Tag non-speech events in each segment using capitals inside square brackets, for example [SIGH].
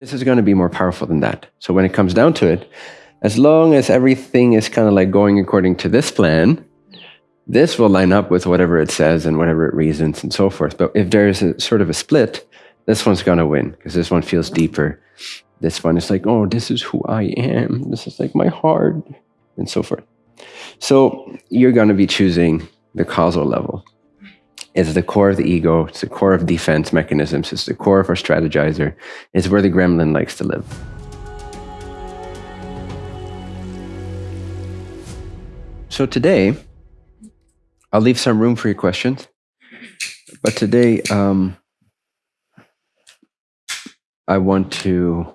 This is going to be more powerful than that. So when it comes down to it, as long as everything is kind of like going according to this plan, this will line up with whatever it says and whatever it reasons and so forth. But if there is a sort of a split, this one's going to win because this one feels deeper. This one is like, oh, this is who I am. This is like my heart and so forth. So you're going to be choosing the causal level. It's the core of the ego. It's the core of defense mechanisms. It's the core of our strategizer. It's where the gremlin likes to live. So today, I'll leave some room for your questions. But today, um, I want to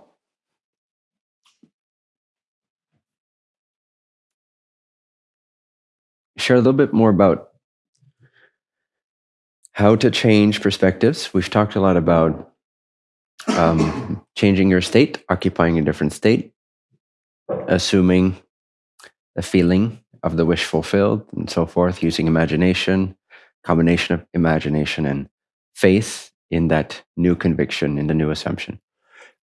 share a little bit more about how to change perspectives. We've talked a lot about um, changing your state, occupying a different state, assuming a feeling of the wish fulfilled, and so forth, using imagination, combination of imagination and faith in that new conviction, in the new assumption.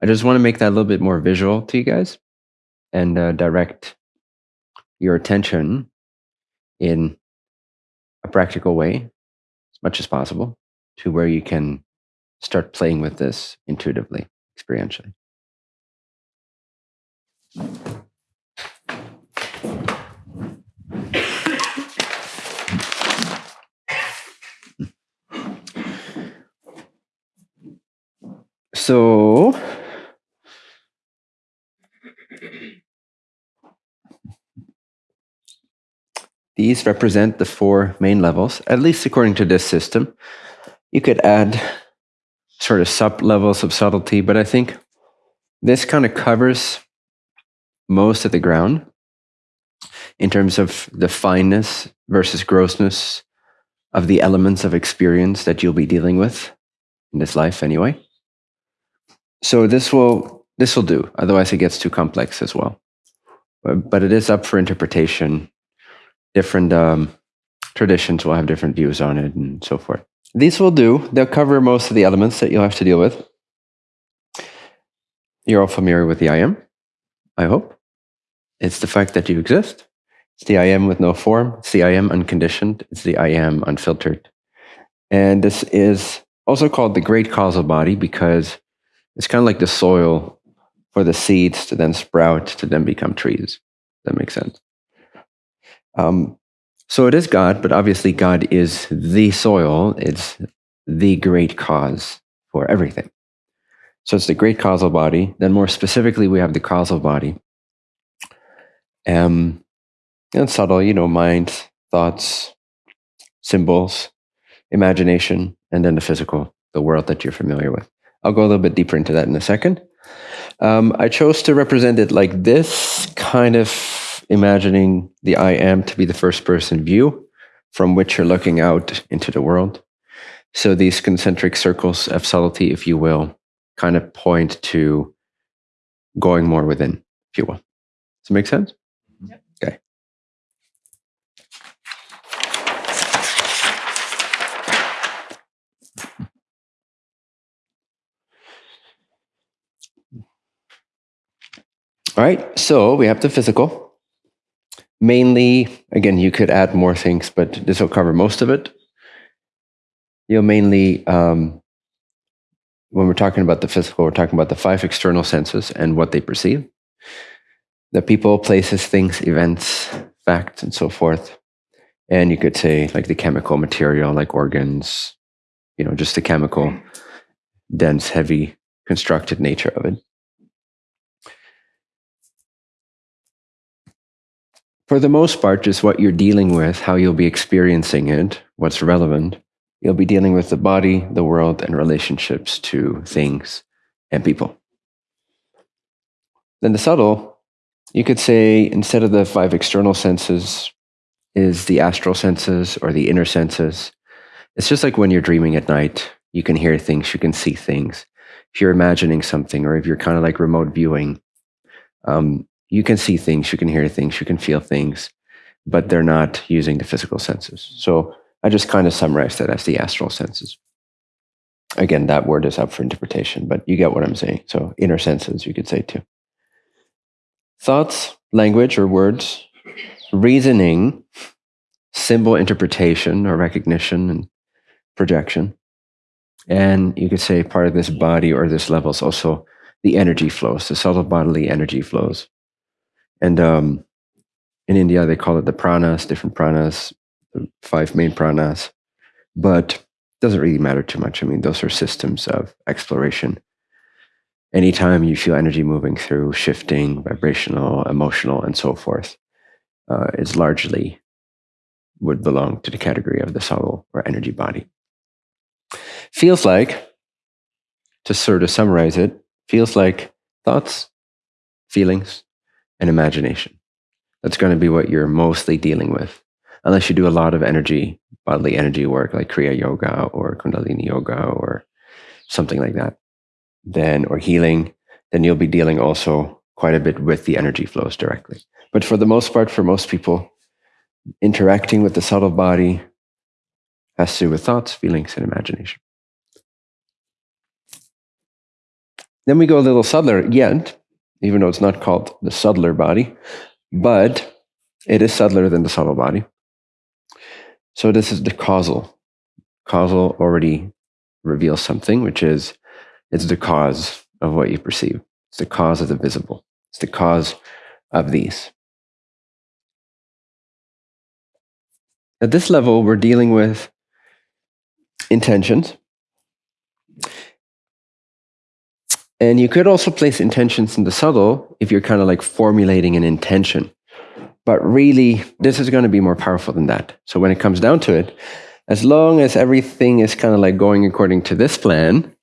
I just want to make that a little bit more visual to you guys and uh, direct your attention in a practical way much as possible to where you can start playing with this intuitively, experientially. So, These represent the four main levels, at least according to this system. You could add sort of sub levels of subtlety, but I think this kind of covers most of the ground in terms of the fineness versus grossness of the elements of experience that you'll be dealing with in this life anyway. So this will this will do. Otherwise, it gets too complex as well. But it is up for interpretation different um, traditions will have different views on it and so forth. These will do. They'll cover most of the elements that you'll have to deal with. You're all familiar with the I am, I hope. It's the fact that you exist. It's the I am with no form. It's the I am unconditioned. It's the I am unfiltered. And this is also called the great causal body because it's kind of like the soil for the seeds to then sprout to then become trees. That makes sense. Um, so it is God, but obviously God is the soil. It's the great cause for everything. So it's the great causal body. Then more specifically, we have the causal body. Um, and subtle, you know, mind, thoughts, symbols, imagination, and then the physical, the world that you're familiar with. I'll go a little bit deeper into that in a second. Um, I chose to represent it like this, kind of imagining the I am to be the first person view from which you're looking out into the world. So these concentric circles of subtlety, if you will, kind of point to going more within, if you will. Does it make sense? Yep. Okay. All right, so we have the physical mainly, again, you could add more things, but this will cover most of it. You'll mainly, um, when we're talking about the physical, we're talking about the five external senses and what they perceive the people, places, things, events, facts, and so forth. And you could say, like the chemical material, like organs, you know, just the chemical, dense, heavy, constructed nature of it. For the most part, just what you're dealing with, how you'll be experiencing it, what's relevant. You'll be dealing with the body, the world, and relationships to things and people. Then the subtle, you could say instead of the five external senses, is the astral senses or the inner senses. It's just like when you're dreaming at night, you can hear things, you can see things. If you're imagining something, or if you're kind of like remote viewing, um, you can see things, you can hear things, you can feel things, but they're not using the physical senses. So I just kind of summarized that as the astral senses. Again, that word is up for interpretation, but you get what I'm saying. So, inner senses, you could say too. Thoughts, language or words, reasoning, symbol interpretation or recognition and projection. And you could say part of this body or this level is also the energy flows, the subtle bodily energy flows. And um, in India, they call it the pranas, different pranas, five main pranas. But it doesn't really matter too much. I mean, those are systems of exploration. Anytime you feel energy moving through, shifting, vibrational, emotional, and so forth, uh, it's largely would belong to the category of the soul or energy body. Feels like, to sort of summarize it, feels like thoughts, feelings, and imagination. That's going to be what you're mostly dealing with, unless you do a lot of energy, bodily energy work like Kriya Yoga or Kundalini Yoga or something like that. Then, or healing, then you'll be dealing also quite a bit with the energy flows directly. But for the most part, for most people, interacting with the subtle body has to do with thoughts, feelings, and imagination. Then we go a little subtler yet, even though it's not called the subtler body, but it is subtler than the subtle body. So this is the causal. Causal already reveals something, which is it's the cause of what you perceive. It's the cause of the visible. It's the cause of these. At this level, we're dealing with intentions. And you could also place intentions in the subtle if you're kind of like formulating an intention. But really, this is going to be more powerful than that. So when it comes down to it, as long as everything is kind of like going according to this plan,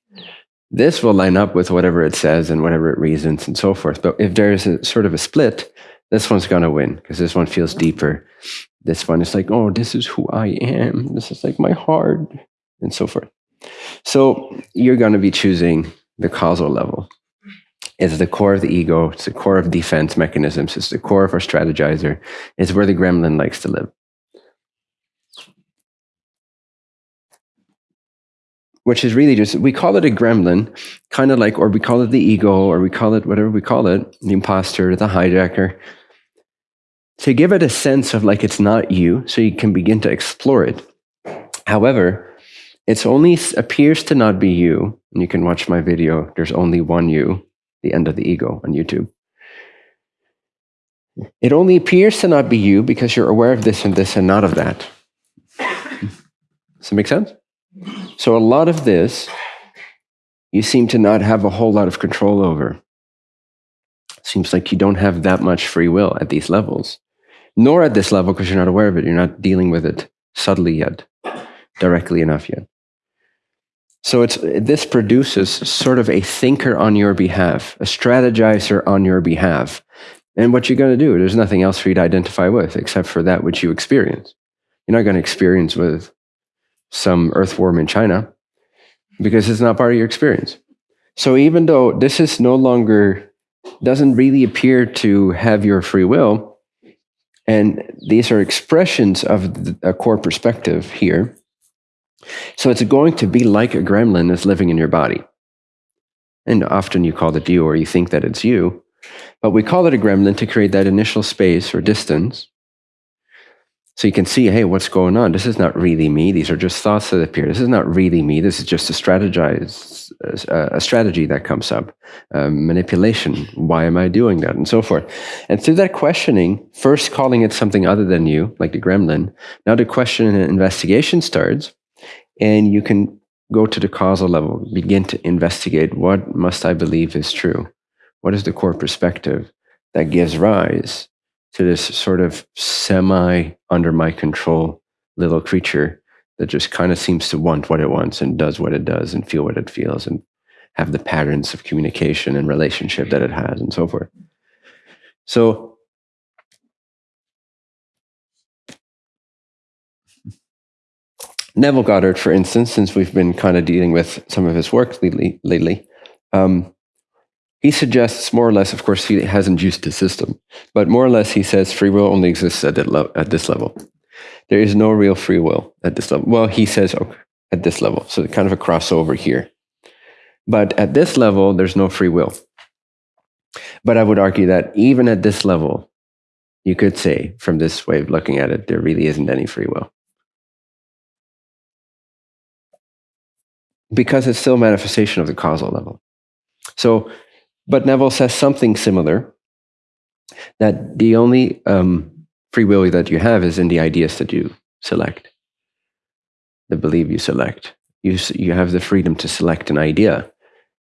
this will line up with whatever it says and whatever it reasons and so forth. But if there's a sort of a split, this one's going to win because this one feels deeper. This one is like, oh, this is who I am. This is like my heart and so forth. So you're going to be choosing the causal level. It's the core of the ego. It's the core of defense mechanisms. It's the core of our strategizer. It's where the gremlin likes to live. Which is really just, we call it a gremlin, kind of like, or we call it the ego, or we call it whatever we call it, the imposter, the hijacker, to give it a sense of like it's not you, so you can begin to explore it. However, it only appears to not be you. And you can watch my video, There's Only One You, The End of the Ego on YouTube. It only appears to not be you because you're aware of this and this and not of that. Does that make sense? So, a lot of this you seem to not have a whole lot of control over. Seems like you don't have that much free will at these levels, nor at this level because you're not aware of it. You're not dealing with it subtly yet, directly enough yet. So it's this produces sort of a thinker on your behalf, a strategizer on your behalf. And what you're going to do, there's nothing else for you to identify with except for that which you experience. You're not going to experience with some earthworm in China because it's not part of your experience. So even though this is no longer doesn't really appear to have your free will, and these are expressions of a core perspective here, so it's going to be like a gremlin that's living in your body. And often you call it you or you think that it's you. But we call it a gremlin to create that initial space or distance. So you can see, hey, what's going on? This is not really me. These are just thoughts that appear. This is not really me. This is just a strategize, a strategy that comes up, um, manipulation. Why am I doing that, and so forth. And through that questioning, first calling it something other than you, like the gremlin. Now the question and investigation starts, and you can go to the causal level, begin to investigate what must I believe is true? What is the core perspective that gives rise to this sort of semi under my control little creature that just kind of seems to want what it wants and does what it does and feel what it feels and have the patterns of communication and relationship that it has and so forth. So Neville Goddard, for instance, since we've been kind of dealing with some of his work lately, lately um, he suggests more or less, of course, he hasn't used the system, but more or less he says free will only exists at, at this level. There is no real free will at this level. Well, he says, okay, at this level. So kind of a crossover here. But at this level, there's no free will. But I would argue that even at this level, you could say, from this way of looking at it, there really isn't any free will. Because it's still manifestation of the causal level. So, but Neville says something similar that the only um, free will that you have is in the ideas that you select, the belief you select. You, you have the freedom to select an idea.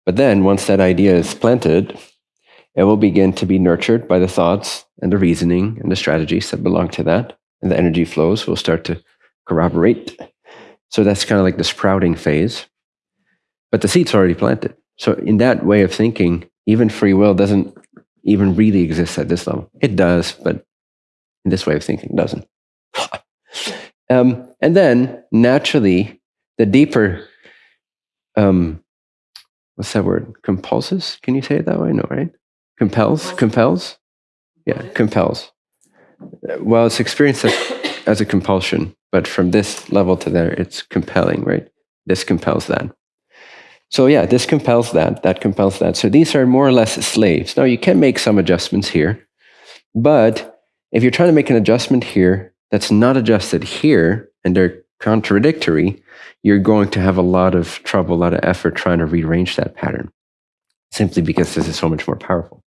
But then, once that idea is planted, it will begin to be nurtured by the thoughts and the reasoning and the strategies that belong to that. And the energy flows will start to corroborate. So that's kind of like the sprouting phase. But the seed's already planted. So, in that way of thinking, even free will doesn't even really exist at this level. It does, but in this way of thinking, doesn't. [SIGHS] um, and then, naturally, the deeper, um, what's that word? Compulses? Can you say it that way? No, right? Compels? Compels? Yeah, compels. Well, it's experienced as, as a compulsion, but from this level to there, it's compelling, right? This compels that. So yeah, this compels that, that compels that. So these are more or less slaves. Now you can make some adjustments here, but if you're trying to make an adjustment here that's not adjusted here and they're contradictory, you're going to have a lot of trouble, a lot of effort trying to rearrange that pattern simply because this is so much more powerful.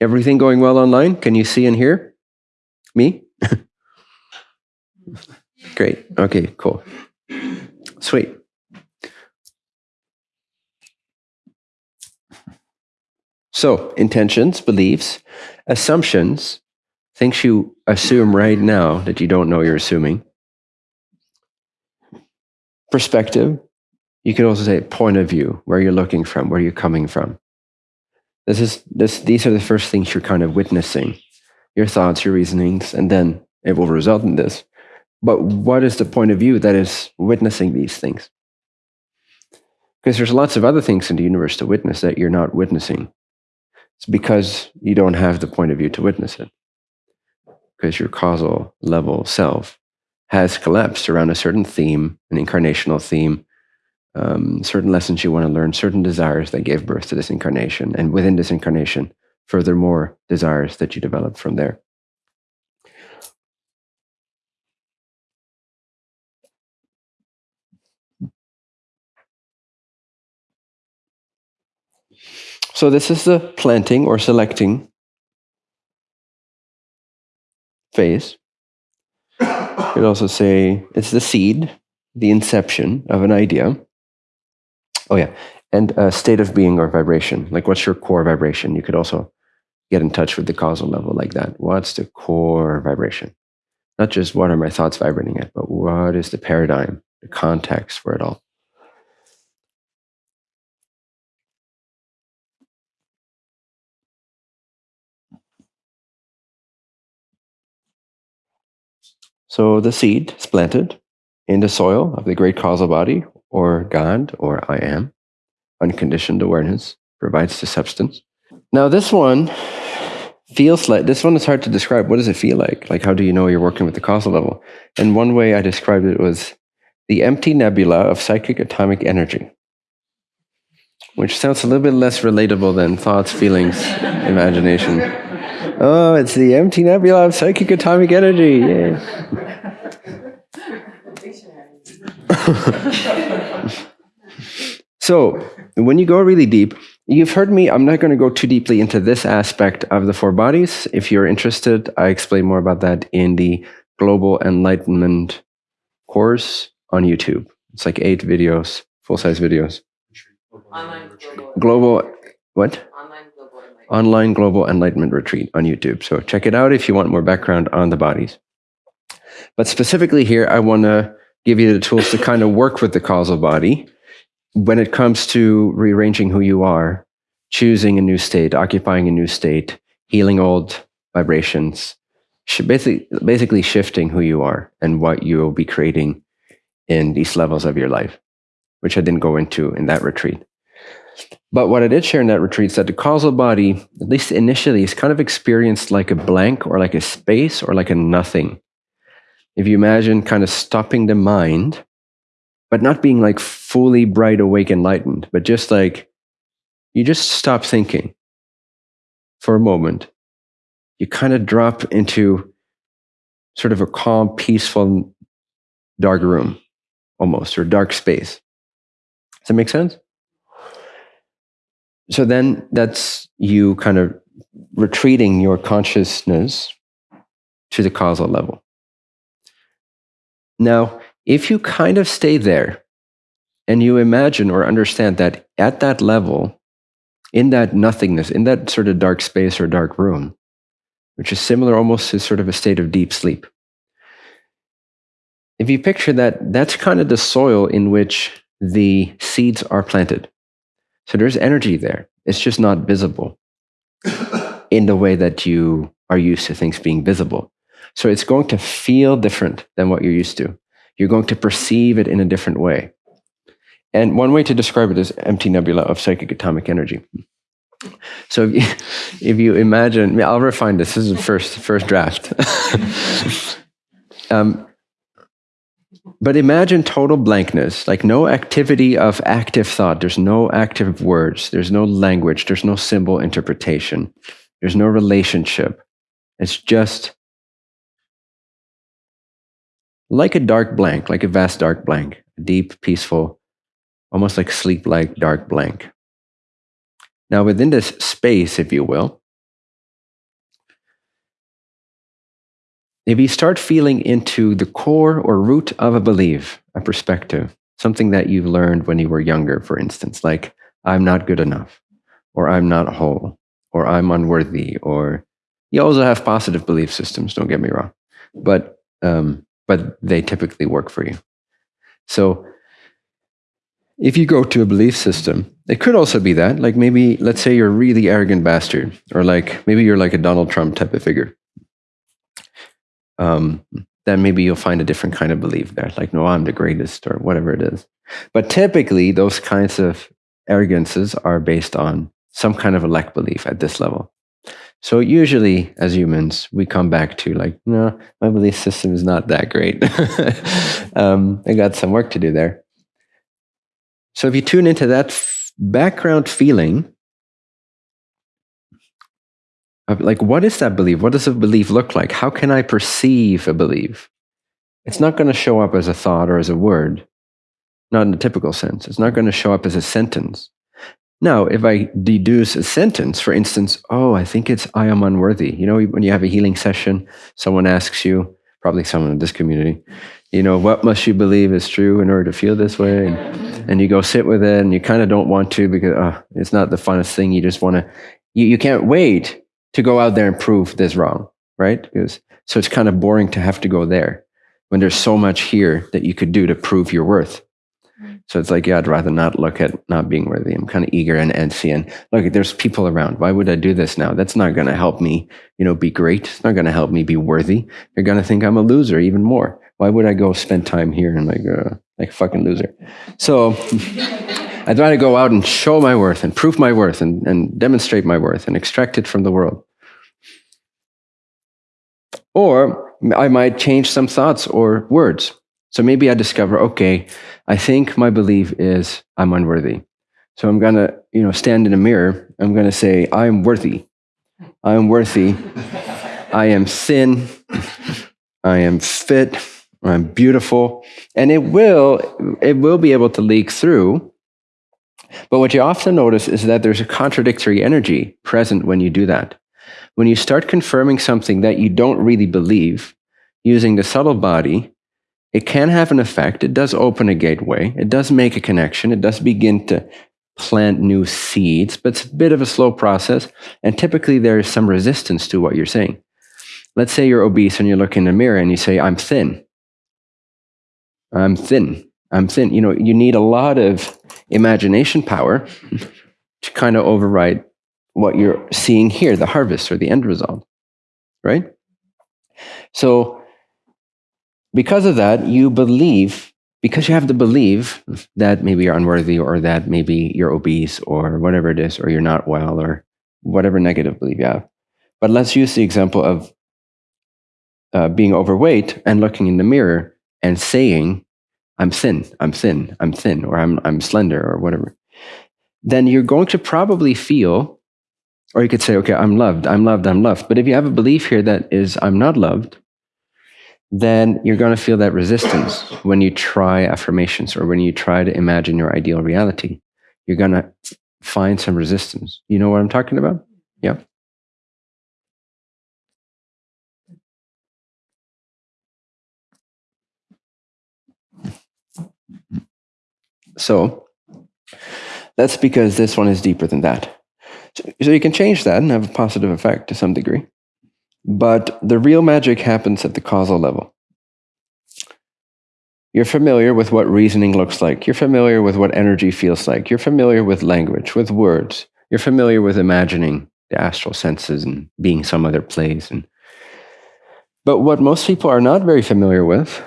Everything going well online? Can you see and hear me? [LAUGHS] Great. Okay, cool. Sweet. So, intentions, beliefs, assumptions, things you assume right now that you don't know you're assuming. Perspective, you could also say point of view, where you're looking from, where you're coming from. This is this these are the first things you're kind of witnessing. Your thoughts, your reasonings, and then it will result in this. But what is the point of view that is witnessing these things? Because there's lots of other things in the universe to witness that you're not witnessing. It's because you don't have the point of view to witness it. Because your causal level self has collapsed around a certain theme, an incarnational theme, um, certain lessons you want to learn, certain desires that gave birth to this incarnation. And within this incarnation, furthermore, desires that you develop from there. So this is the planting or selecting phase. You could also say it's the seed, the inception of an idea. Oh yeah, and a state of being or vibration. Like what's your core vibration? You could also get in touch with the causal level like that. What's the core vibration? Not just what are my thoughts vibrating at, but what is the paradigm, the context for it all? So the seed is planted in the soil of the great causal body, or God, or I am. Unconditioned awareness provides the substance. Now, this one feels like this one is hard to describe. What does it feel like? Like, how do you know you're working with the causal level? And one way I described it was the empty nebula of psychic atomic energy, which sounds a little bit less relatable than thoughts, feelings, imagination. Oh, it's the empty nebula of psychic atomic energy. Yeah. [LAUGHS] so, when you go really deep, you've heard me, I'm not going to go too deeply into this aspect of the four bodies. If you're interested, I explain more about that in the Global Enlightenment course on YouTube. It's like eight videos, full size videos. Global, what? Online Global Enlightenment Retreat on YouTube. So check it out if you want more background on the bodies. But specifically here, I want to give you the tools to kind of work with the causal body when it comes to rearranging who you are, choosing a new state, occupying a new state, healing old vibrations, basically, basically shifting who you are and what you will be creating in these levels of your life, which I didn't go into in that retreat. But what I did share in that retreat is that the causal body, at least initially, is kind of experienced like a blank or like a space or like a nothing. if you imagine kind of stopping the mind, but not being like fully bright, awake, enlightened, but just like you just stop thinking for a moment. You kind of drop into sort of a calm, peaceful, dark room almost, or dark space. Does that make sense? So then that's you kind of retreating your consciousness to the causal level. Now, if you kind of stay there and you imagine or understand that at that level, in that nothingness, in that sort of dark space or dark room, which is similar almost to sort of a state of deep sleep. If you picture that, that's kind of the soil in which the seeds are planted. So there's energy there. It's just not visible [COUGHS] in the way that you are used to things being visible. So it's going to feel different than what you're used to. You're going to perceive it in a different way. And one way to describe it is empty nebula of psychic atomic energy. So if you, [LAUGHS] if you imagine, I'll refine this. This is the first first draft. [LAUGHS] um, but imagine total blankness, like no activity of active thought. There's no active words. There's no language. There's no symbol interpretation. There's no relationship. It's just like a dark blank, like a vast dark blank, deep, peaceful, almost like sleep like dark blank. Now, within this space, if you will, if you start feeling into the core or root of a belief, a perspective, something that you've learned when you were younger, for instance, like, I'm not good enough, or I'm not whole, or I'm unworthy, or you also have positive belief systems, don't get me wrong, but, um, but they typically work for you. So if you go to a belief system, it could also be that. Like maybe, let's say you're a really arrogant bastard, or like maybe you're like a Donald Trump type of figure. Um, then maybe you'll find a different kind of belief there, like, no, I'm the greatest, or whatever it is. But typically, those kinds of arrogances are based on some kind of a lack belief at this level. So usually, as humans, we come back to like, no, my belief system is not that great. [LAUGHS] um, I got some work to do there. So if you tune into that f- background feeling, like, what is that belief? What does a belief look like? How can I perceive a belief? It's not going to show up as a thought or as a word, not in the typical sense. It's not going to show up as a sentence. Now, if I deduce a sentence, for instance, oh, I think it's I am unworthy. You know, when you have a healing session, someone asks you, probably someone in this community, you know, what must you believe is true in order to feel this way? And, and you go sit with it and you kind of don't want to because oh, it's not the funnest thing. You just want to, you, you can't wait to go out there and prove this wrong, right? Because, so it's kind of boring to have to go there when there's so much here that you could do to prove your worth. So it's like, yeah, I'd rather not look at not being worthy. I'm kind of eager and antsy and look, there's people around. Why would I do this now? That's not going to help me, you know, be great. It's not going to help me be worthy. They're going to think I'm a loser even more. Why would I go spend time here and like, uh, like a fucking loser? So [LAUGHS] I'd rather go out and show my worth and prove my worth and, and demonstrate my worth and extract it from the world. Or I might change some thoughts or words. So maybe I discover, okay, I think my belief is I'm unworthy. So I'm going to, you know, stand in a mirror. I'm going to say, I'm worthy. I am worthy. I am thin. I am fit. I'm beautiful. And it will, it will be able to leak through. But what you often notice is that there's a contradictory energy present when you do that. When you start confirming something that you don't really believe using the subtle body, it can have an effect. It does open a gateway. It does make a connection. It does begin to plant new seeds, but it's a bit of a slow process. And typically there is some resistance to what you're saying. Let's say you're obese and you look in the mirror and you say, I'm thin. I'm thin. I'm thin. You know, you need a lot of imagination power to kind of override what you're seeing here, the harvest or the end result. Right? So because of that, you believe, because you have to believe that maybe you're unworthy or that maybe you're obese or whatever it is, or you're not well or whatever negative belief you have. But let's use the example of uh, being overweight and looking in the mirror and saying, I'm thin, I'm thin, I'm thin, or I'm, I'm slender, or whatever, then you're going to probably feel, or you could say, okay, I'm loved, I'm loved, I'm loved. But if you have a belief here that is, I'm not loved, then you're going to feel that resistance when you try affirmations or when you try to imagine your ideal reality. You're going to find some resistance. You know what I'm talking about? So that's because this one is deeper than that. So, so you can change that and have a positive effect to some degree. But the real magic happens at the causal level. You're familiar with what reasoning looks like. You're familiar with what energy feels like. You're familiar with language, with words. You're familiar with imagining the astral senses and being some other place. And but what most people are not very familiar with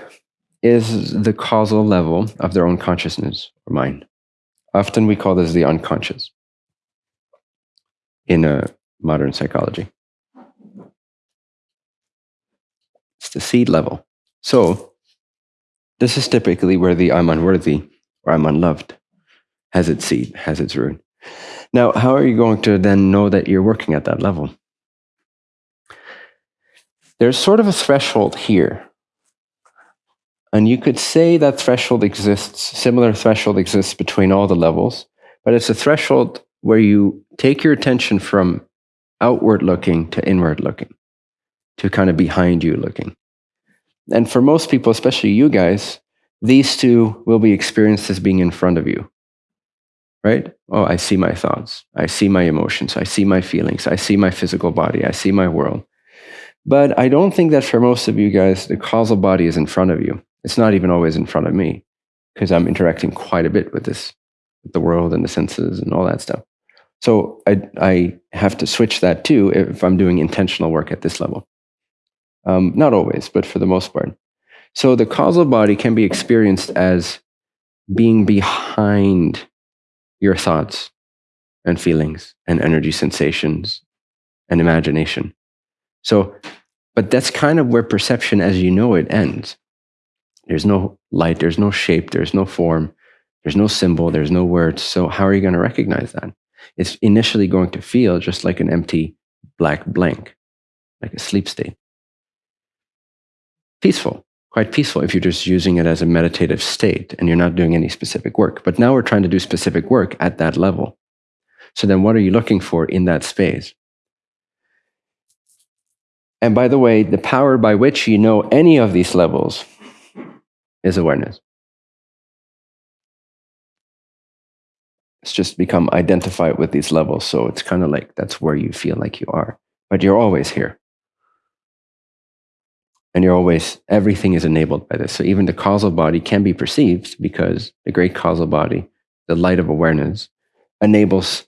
is the causal level of their own consciousness or mind. Often we call this the unconscious in a modern psychology. It's the seed level. So this is typically where the I'm unworthy or I'm unloved has its seed, has its root. Now, how are you going to then know that you're working at that level? There's sort of a threshold here and you could say that threshold exists, similar threshold exists between all the levels, but it's a threshold where you take your attention from outward looking to inward looking, to kind of behind you looking. And for most people, especially you guys, these two will be experienced as being in front of you. Right? Oh, I see my thoughts. I see my emotions. I see my feelings. I see my physical body. I see my world. But I don't think that for most of you guys, the causal body is in front of you. It's not even always in front of me because I'm interacting quite a bit with this, with the world and the senses and all that stuff. So I, I have to switch that too if I'm doing intentional work at this level. Um, not always, but for the most part. So the causal body can be experienced as being behind your thoughts and feelings and energy sensations and imagination. So, but that's kind of where perception as you know it ends. There's no light, there's no shape, there's no form, there's no symbol, there's no words. So, how are you going to recognize that? It's initially going to feel just like an empty black blank, like a sleep state. Peaceful, quite peaceful if you're just using it as a meditative state and you're not doing any specific work. But now we're trying to do specific work at that level. So, then what are you looking for in that space? And by the way, the power by which you know any of these levels is awareness. It's just become identified with these levels. So it's kind of like that's where you feel like you are, but you're always here. And you're always, everything is enabled by this. So even the causal body can be perceived because the great causal body, the light of awareness, enables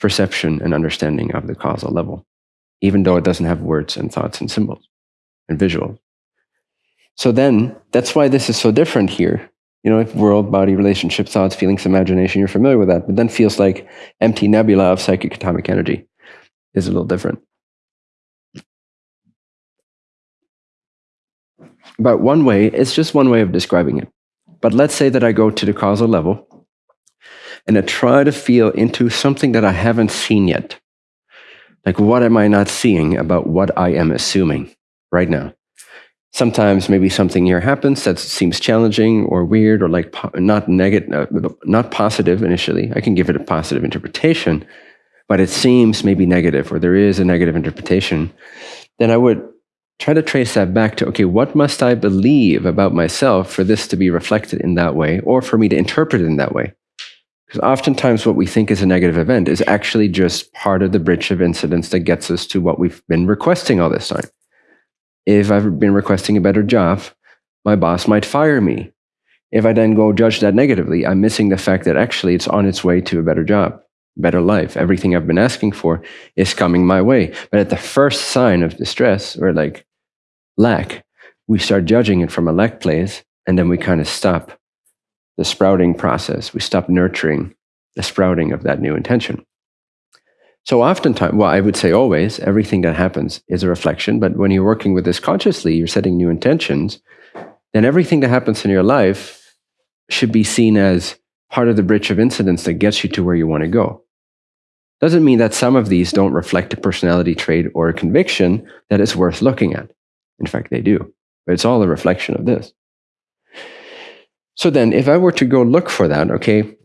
perception and understanding of the causal level, even though it doesn't have words and thoughts and symbols and visuals. So then that's why this is so different here. You know, if world, body, relationship, thoughts, feelings, imagination, you're familiar with that, but then feels like empty nebula of psychic atomic energy is a little different. But one way, it's just one way of describing it. But let's say that I go to the causal level and I try to feel into something that I haven't seen yet. Like, what am I not seeing about what I am assuming right now? Sometimes maybe something here happens that seems challenging or weird or like po- not negative, uh, not positive initially. I can give it a positive interpretation, but it seems maybe negative or there is a negative interpretation. Then I would try to trace that back to okay, what must I believe about myself for this to be reflected in that way or for me to interpret it in that way? Because oftentimes what we think is a negative event is actually just part of the bridge of incidents that gets us to what we've been requesting all this time if I've been requesting a better job, my boss might fire me. If I then go judge that negatively, I'm missing the fact that actually it's on its way to a better job, better life. Everything I've been asking for is coming my way. But at the first sign of distress or like lack, we start judging it from a lack place, and then we kind of stop the sprouting process. We stop nurturing the sprouting of that new intention. So oftentimes, well, I would say always, everything that happens is a reflection. But when you're working with this consciously, you're setting new intentions, then everything that happens in your life should be seen as part of the bridge of incidents that gets you to where you want to go. Doesn't mean that some of these don't reflect a personality trait or a conviction that is worth looking at. In fact, they do. But it's all a reflection of this. So then, if I were to go look for that, okay,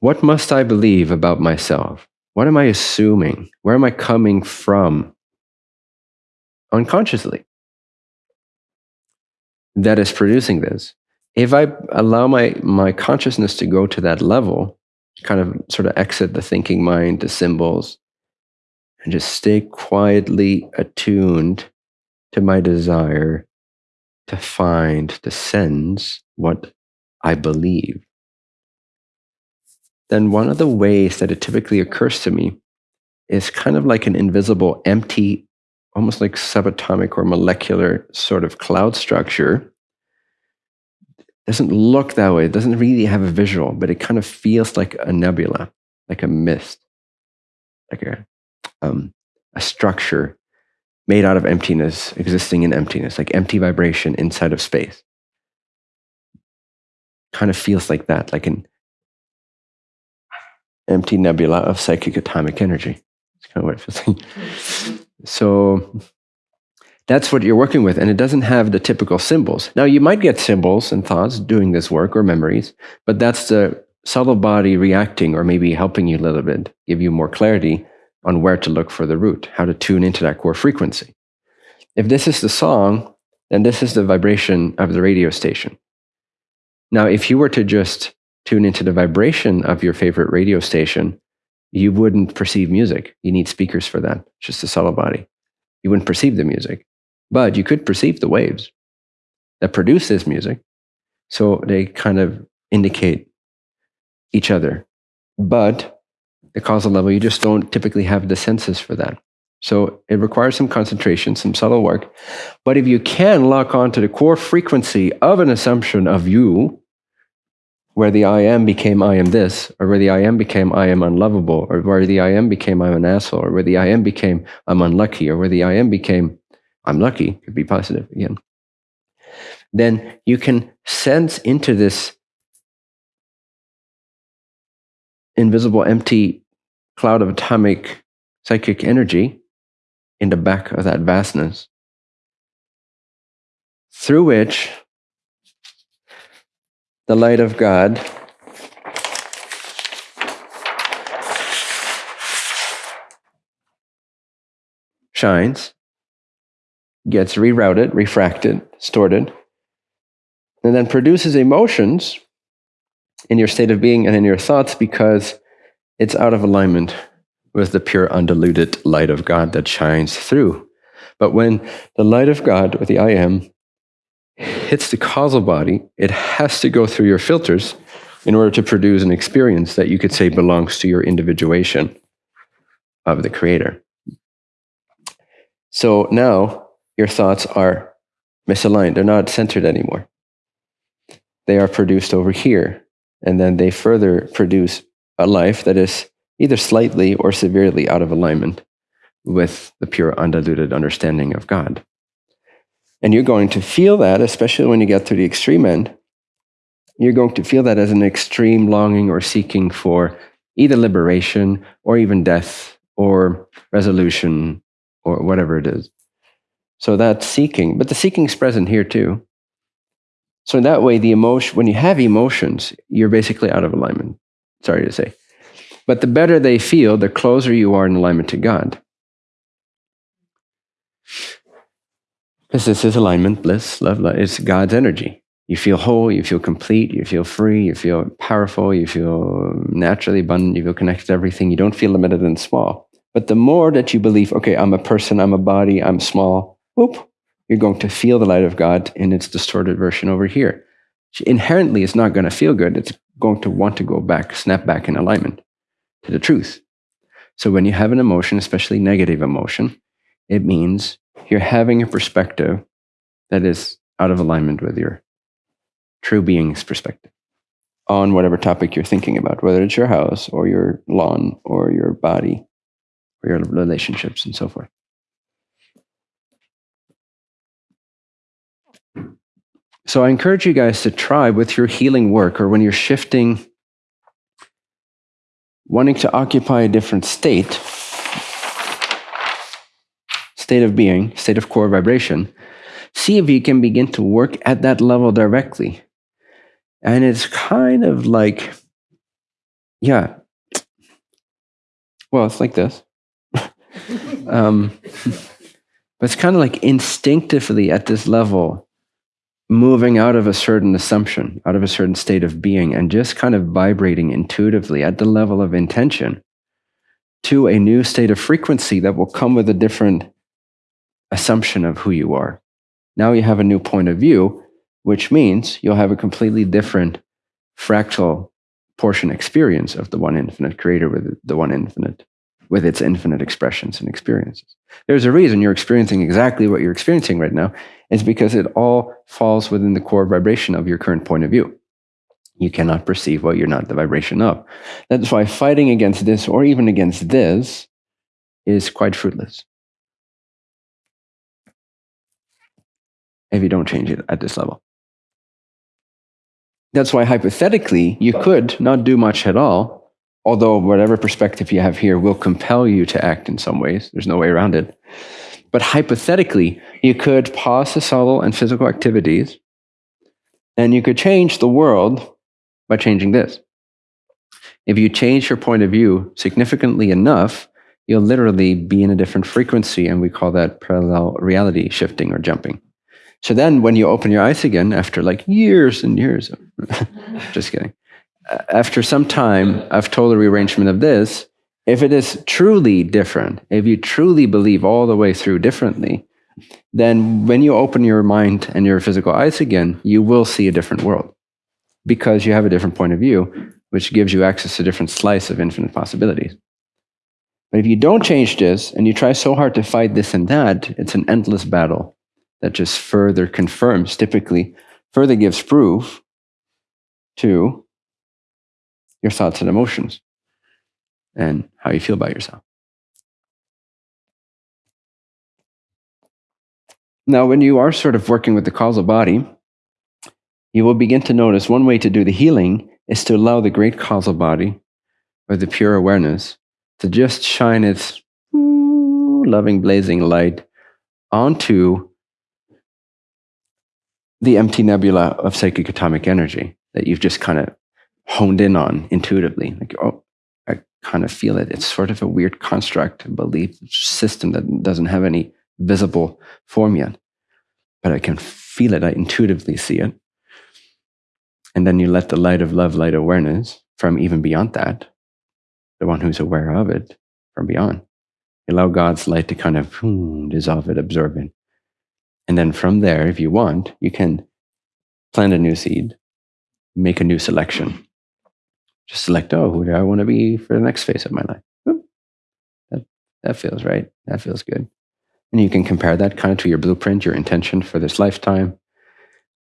what must I believe about myself? What am I assuming? Where am I coming from unconsciously that is producing this? If I allow my, my consciousness to go to that level, kind of sort of exit the thinking mind, the symbols, and just stay quietly attuned to my desire to find, to sense what I believe, then one of the ways that it typically occurs to me is kind of like an invisible, empty, almost like subatomic or molecular sort of cloud structure. It doesn't look that way. It doesn't really have a visual, but it kind of feels like a nebula, like a mist, like a, um, a structure made out of emptiness, existing in emptiness, like empty vibration inside of space. Kind of feels like that, like an empty nebula of psychic atomic energy. That's kind of what it feels like. [LAUGHS] so that's what you're working with, and it doesn't have the typical symbols. Now, you might get symbols and thoughts doing this work or memories, but that's the subtle body reacting or maybe helping you a little bit, give you more clarity on where to look for the root, how to tune into that core frequency. If this is the song, then this is the vibration of the radio station. Now, if you were to just tune into the vibration of your favorite radio station, you wouldn't perceive music. You need speakers for that, just a subtle body. You wouldn't perceive the music, but you could perceive the waves that produce this music. So they kind of indicate each other. But the causal level, you just don't typically have the senses for that. So it requires some concentration, some subtle work. But if you can lock on to the core frequency of an assumption of you, where the I am became I am this, or where the I am became I am unlovable, or where the I am became I'm an asshole, or where the I am became I'm unlucky, or where the I am became I'm lucky, could be positive again, then you can sense into this invisible, empty cloud of atomic psychic energy in the back of that vastness, through which the light of God shines, gets rerouted, refracted, distorted, and then produces emotions in your state of being and in your thoughts because it's out of alignment with the pure, undiluted light of God that shines through. But when the light of God, or the I am, hits the causal body, it has to go through your filters in order to produce an experience that you could say belongs to your individuation of the creator. So now your thoughts are misaligned, they're not centered anymore. They are produced over here, and then they further produce a life that is either slightly or severely out of alignment with the pure, undiluted understanding of God. And you're going to feel that, especially when you get to the extreme end, you're going to feel that as an extreme longing or seeking for either liberation or even death or resolution or whatever it is. So that's seeking, but the seeking is present here too. So in that way, the emotion, when you have emotions, you're basically out of alignment. Sorry to say. But the better they feel, the closer you are in alignment to God. This is alignment, bliss, love, love. It's God's energy. You feel whole, you feel complete, you feel free, you feel powerful, you feel naturally abundant, you feel connected to everything. You don't feel limited and small. But the more that you believe, okay, I'm a person, I'm a body, I'm small, whoop, you're going to feel the light of God in its distorted version over here. Inherently, it's not going to feel good. It's going to want to go back, snap back in alignment to the truth. So when you have an emotion, especially negative emotion, it means you're having a perspective that is out of alignment with your true being's perspective on whatever topic you're thinking about, whether it's your house or your lawn or your body or your relationships and so forth. So I encourage you guys to try with your healing work or when you're shifting, wanting to occupy a different state, state of being, state of core vibration, see if you can begin to work at that level directly. And it's kind of like, yeah, well, it's like this. [LAUGHS] um, but it's kind of like instinctively at this level moving out of a certain assumption, out of a certain state of being, and just kind of vibrating intuitively at the level of intention to a new state of frequency that will come with a different assumption of who you are. Now you have a new point of view, which means you'll have a completely different fractal portion experience of the one infinite creator with the one infinite with its infinite expressions and experiences. There's a reason you're experiencing exactly what you're experiencing right now. It's because it all falls within the core vibration of your current point of view. You cannot perceive what you're not the vibration of. That's why fighting against this or even against this is quite fruitless. If you don't change it at this level. That's why hypothetically, you could not do much at all although whatever perspective you have here will compel you to act in some ways. There's no way around it. But hypothetically, you could pause the subtle and physical activities, and you could change the world by changing this. If you change your point of view significantly enough, you'll literally be in a different frequency, and we call that parallel reality shifting or jumping. So then, when you open your eyes again after like years and years, [LAUGHS] just kidding. After some time of total rearrangement of this, if it is truly different, if you truly believe all the way through differently, then when you open your mind and your physical eyes again, you will see a different world. Because you have a different point of view, which gives you access to a different slice of infinite possibilities. But if you don't change this and you try so hard to fight this and that, it's an endless battle that just further confirms, typically, further gives proof to your thoughts and emotions and how you feel about yourself. Now, when you are sort of working with the causal body, you will begin to notice one way to do the healing is to allow the great causal body or the pure awareness to just shine its loving, blazing light onto the empty nebula of psychic atomic energy that you've just kind of honed in on intuitively. Like, oh, I kind of feel it. It's sort of a weird construct, belief system that doesn't have any visible form yet, but I can feel it. I intuitively see it. And then you let the light of love, light awareness from even beyond that, the one who's aware of it from beyond. You allow God's light to kind of hmm, dissolve it, absorb it. And then from there, if you want, you can plant a new seed, make a new selection, just select, oh, who do I want to be for the next phase of my life? that, that feels right. That feels good. And you can compare that kind of to your blueprint, your intention for this lifetime,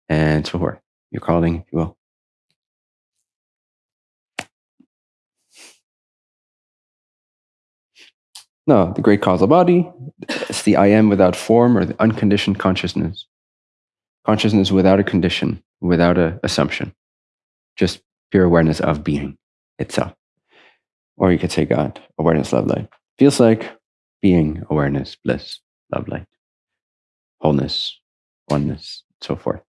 and so forth. Your calling, if you will. No, the great causal body, it's the I am without form or the unconditioned consciousness. Consciousness without a condition, without an assumption. Just pure awareness of being itself. Or you could say God, awareness, love, light. Feels like being, awareness, bliss, love, light, wholeness, oneness, so forth.